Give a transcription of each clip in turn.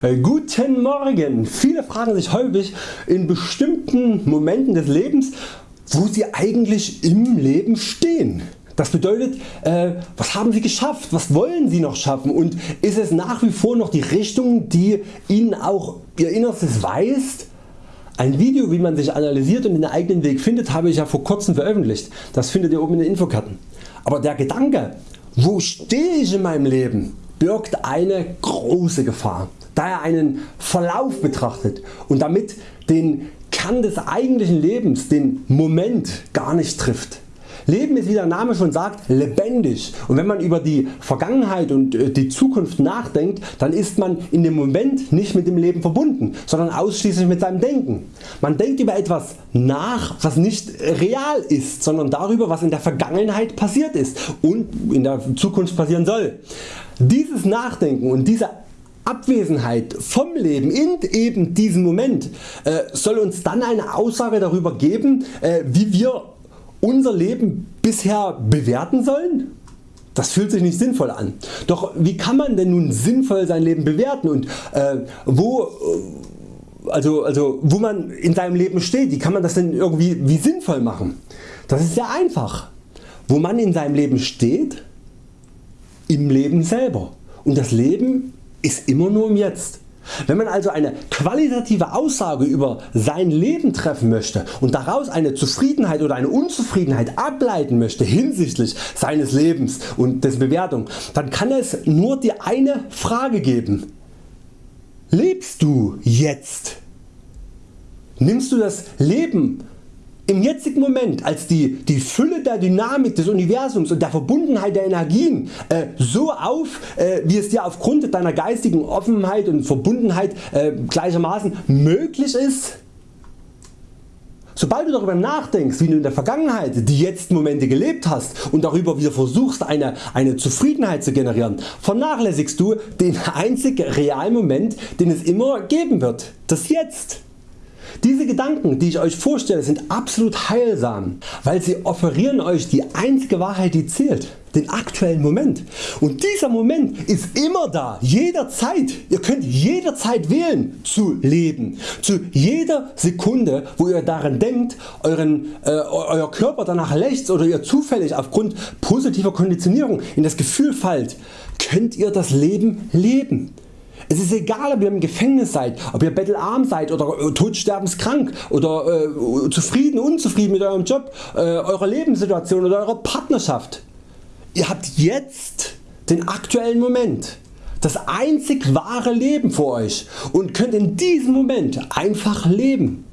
Äh, guten Morgen! Viele fragen sich häufig in bestimmten Momenten des Lebens wo sie eigentlich im Leben stehen. Das bedeutet äh, was haben Sie geschafft, was wollen Sie noch schaffen und ist es nach wie vor noch die Richtung die Ihnen auch Ihr Innerstes weist? Ein Video wie man sich analysiert und den eigenen Weg findet habe ich ja vor kurzem veröffentlicht. Das findet ihr oben in den Infokarten. Aber der Gedanke wo stehe ich in meinem Leben birgt eine große Gefahr da er einen Verlauf betrachtet und damit den Kern des eigentlichen Lebens, den Moment gar nicht trifft. Leben ist wie der Name schon sagt lebendig und wenn man über die Vergangenheit und äh, die Zukunft nachdenkt, dann ist man in dem Moment nicht mit dem Leben verbunden, sondern ausschließlich mit seinem Denken. Man denkt über etwas nach was nicht real ist, sondern darüber was in der Vergangenheit passiert ist und in der Zukunft passieren soll. Dieses Nachdenken und diese Abwesenheit vom Leben in eben diesem Moment äh, soll uns dann eine Aussage darüber geben äh, wie wir unser Leben bisher bewerten sollen? Das fühlt sich nicht sinnvoll an. Doch wie kann man denn nun sinnvoll sein Leben bewerten und äh, wo, also, also wo man in seinem Leben steht, wie kann man das denn irgendwie wie sinnvoll machen? Das ist sehr einfach. Wo man in seinem Leben steht? Im Leben selber. Und das Leben ist immer nur im Jetzt. Wenn man also eine qualitative Aussage über sein Leben treffen möchte und daraus eine Zufriedenheit oder eine Unzufriedenheit ableiten möchte hinsichtlich seines Lebens und dessen Bewertung, dann kann es nur die eine Frage geben. Lebst du jetzt? Nimmst du das Leben im jetzigen Moment als die, die Fülle der Dynamik des Universums und der Verbundenheit der Energien äh, so auf äh, wie es dir aufgrund deiner geistigen Offenheit und Verbundenheit äh, gleichermaßen möglich ist? Sobald du darüber nachdenkst wie du in der Vergangenheit die jetzt Momente gelebt hast und darüber wieder versuchst eine, eine Zufriedenheit zu generieren, vernachlässigst du den einzig realen Moment den es immer geben wird, das Jetzt. Diese Gedanken die ich Euch vorstelle sind absolut heilsam, weil sie offerieren Euch die einzige Wahrheit die zählt, den aktuellen Moment. Und dieser Moment ist immer da, jederzeit. Ihr könnt jederzeit wählen zu leben. Zu jeder Sekunde wo ihr daran denkt, euren, äh, Euer Körper danach lechzt oder ihr zufällig aufgrund positiver Konditionierung in das Gefühl fallt, könnt ihr das Leben leben. Es ist egal ob ihr im Gefängnis seid, ob ihr bettelarm seid oder äh, todsterbenskrank oder äh, zufrieden, unzufrieden mit eurem Job, äh, eurer Lebenssituation oder eurer Partnerschaft. Ihr habt jetzt den aktuellen Moment, das einzig wahre Leben vor Euch und könnt in diesem Moment einfach leben.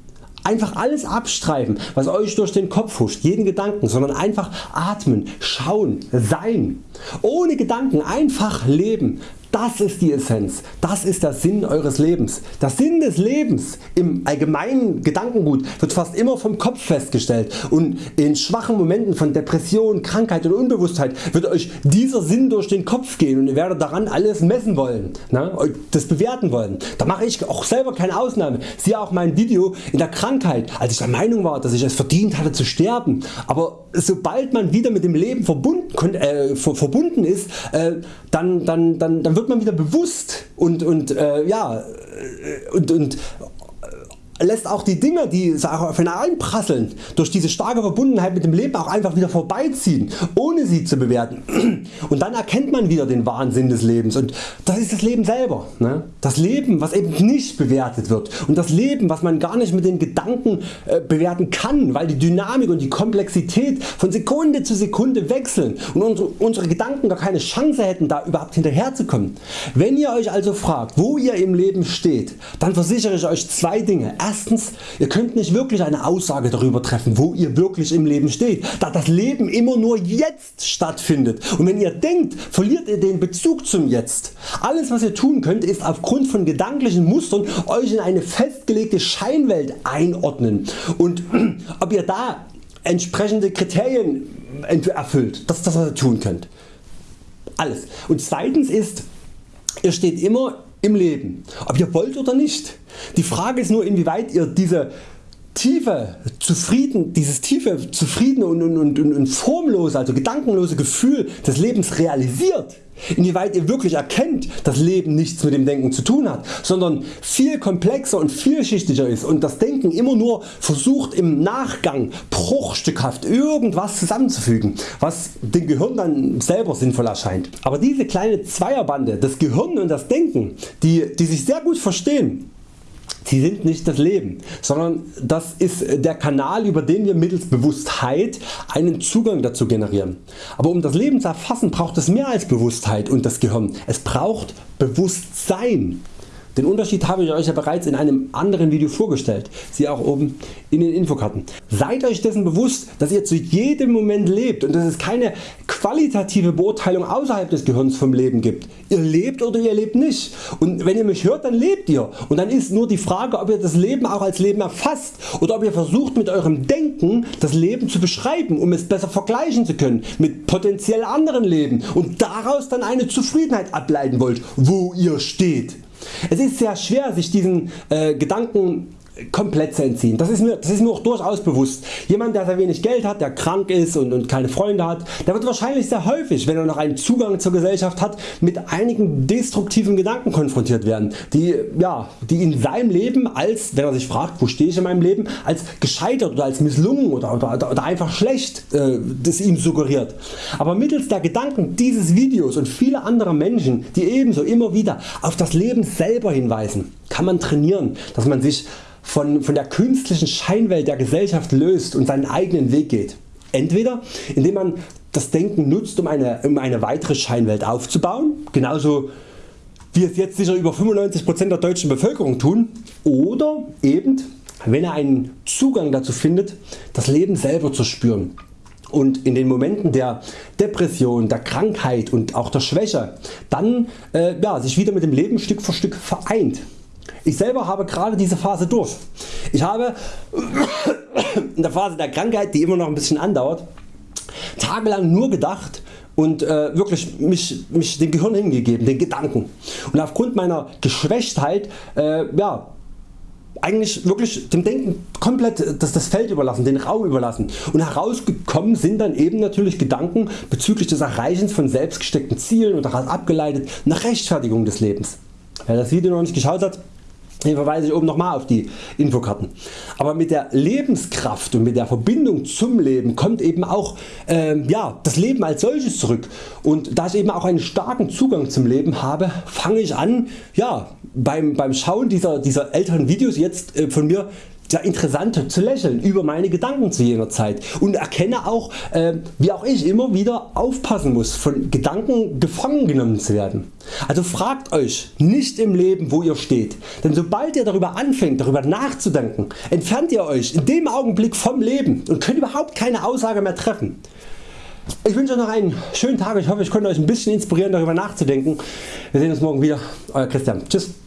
Einfach alles abstreifen was Euch durch den Kopf huscht, jeden Gedanken, sondern einfach atmen, schauen, sein. Ohne Gedanken einfach leben. Das ist die Essenz, das ist der Sinn Eures Lebens. Der Sinn des Lebens im allgemeinen Gedankengut wird fast immer vom Kopf festgestellt und in schwachen Momenten von Depression, Krankheit und Unbewusstheit wird Euch dieser Sinn durch den Kopf gehen und ihr werdet daran alles messen wollen, ne? das bewerten wollen. Da mache ich auch selber keine Ausnahme. Siehe auch mein Video in der Krankheit, als ich der Meinung war dass ich es verdient hatte zu sterben. Aber sobald man wieder mit dem Leben verbunden, äh, verbunden ist, äh, dann, dann, dann, dann wird wird man wieder bewusst und, und, äh, ja, äh, und, und lässt auch die Dinge die auf einen einprasseln durch diese starke Verbundenheit mit dem Leben auch einfach wieder vorbeiziehen ohne sie zu bewerten und dann erkennt man wieder den Wahnsinn des Lebens und das ist das Leben selber. Ne? Das Leben was eben nicht bewertet wird und das Leben was man gar nicht mit den Gedanken äh, bewerten kann, weil die Dynamik und die Komplexität von Sekunde zu Sekunde wechseln und unsere, unsere Gedanken gar keine Chance hätten da überhaupt hinterherzukommen. Wenn ihr Euch also fragt wo ihr im Leben steht, dann versichere ich Euch zwei Dinge. Erstens, ihr könnt nicht wirklich eine Aussage darüber treffen wo ihr wirklich im Leben steht, da das Leben immer nur jetzt stattfindet und wenn ihr denkt verliert ihr den Bezug zum Jetzt. Alles was ihr tun könnt ist aufgrund von gedanklichen Mustern Euch in eine festgelegte Scheinwelt einordnen und ob ihr da entsprechende Kriterien erfüllt, das ist das was ihr tun könnt. Alles. Und zweitens ist ihr steht immer im Leben, ob ihr wollt oder nicht. Die Frage ist nur inwieweit ihr diese tiefe, zufrieden, dieses tiefe, zufriedene und, und, und, und formlose, also gedankenlose Gefühl des Lebens realisiert, inwieweit ihr wirklich erkennt, dass Leben nichts mit dem Denken zu tun hat, sondern viel komplexer und vielschichtiger ist und das Denken immer nur versucht im Nachgang bruchstückhaft irgendwas zusammenzufügen, was dem Gehirn dann selber sinnvoll erscheint. Aber diese kleine Zweierbande, das Gehirn und das Denken, die, die sich sehr gut verstehen, Sie sind nicht das Leben, sondern das ist der Kanal über den wir mittels Bewusstheit einen Zugang dazu generieren. Aber um das Leben zu erfassen braucht es mehr als Bewusstheit und das Gehirn. Es braucht Bewusstsein. Den Unterschied habe ich Euch ja bereits in einem anderen Video vorgestellt, siehe auch oben in den Infokarten. Seid Euch dessen bewusst dass ihr zu jedem Moment lebt und dass es keine qualitative Beurteilung außerhalb des Gehirns vom Leben gibt. Ihr lebt oder ihr lebt nicht und wenn ihr mich hört dann lebt ihr und dann ist nur die Frage ob ihr das Leben auch als Leben erfasst oder ob ihr versucht mit eurem Denken das Leben zu beschreiben um es besser vergleichen zu können mit potenziell anderen Leben und daraus dann eine Zufriedenheit ableiten wollt wo ihr steht. Es ist sehr schwer sich diesen äh, Gedanken komplett zu entziehen. Das ist, mir, das ist mir auch durchaus bewusst. Jemand der sehr wenig Geld hat, der krank ist und, und keine Freunde hat, der wird wahrscheinlich sehr häufig wenn er noch einen Zugang zur Gesellschaft hat mit einigen destruktiven Gedanken konfrontiert werden, die, ja, die in seinem Leben als, wenn er sich fragt wo stehe ich in meinem Leben, als gescheitert oder als misslungen oder, oder, oder einfach schlecht äh, das ihm suggeriert. Aber mittels der Gedanken dieses Videos und viele andere Menschen die ebenso immer wieder auf das Leben selber hinweisen, kann man trainieren dass man sich von, von der künstlichen Scheinwelt der Gesellschaft löst und seinen eigenen Weg geht. Entweder indem man das Denken nutzt um eine, um eine weitere Scheinwelt aufzubauen, genauso wie es jetzt sicher über 95% der deutschen Bevölkerung tun, oder eben wenn er einen Zugang dazu findet das Leben selber zu spüren und in den Momenten der Depression, der Krankheit und auch der Schwäche dann äh, ja, sich wieder mit dem Leben Stück für Stück vereint. Ich selber habe gerade diese Phase durch. Ich habe in der Phase der Krankheit die immer noch ein bisschen andauert tagelang nur gedacht und äh, wirklich mich, mich dem Gehirn hingegeben, den Gedanken. Und aufgrund meiner Geschwächtheit äh, ja, eigentlich wirklich dem Denken komplett das, das Feld überlassen, den Raum überlassen und herausgekommen sind dann eben natürlich Gedanken bezüglich des Erreichens von selbstgesteckten Zielen und daraus abgeleitet nach Rechtfertigung des Lebens. Wer das Video noch nicht geschaut hat, hier verweise ich oben nochmal auf die Infokarten. Aber mit der Lebenskraft und mit der Verbindung zum Leben kommt eben auch äh, ja, das Leben als solches zurück und da ich eben auch einen starken Zugang zum Leben habe fange ich an ja, beim, beim Schauen dieser, dieser älteren Videos jetzt äh, von mir sehr interessant zu lächeln über meine Gedanken zu jener Zeit und erkenne auch äh, wie auch ich immer wieder aufpassen muss von Gedanken gefangen genommen zu werden. Also fragt Euch nicht im Leben wo ihr steht, denn sobald ihr darüber anfängt darüber nachzudenken entfernt ihr Euch in dem Augenblick vom Leben und könnt überhaupt keine Aussage mehr treffen. Ich wünsche Euch noch einen schönen Tag, ich hoffe ich konnte Euch ein bisschen inspirieren darüber nachzudenken. Wir sehen uns morgen wieder, Euer Christian. Tschüss.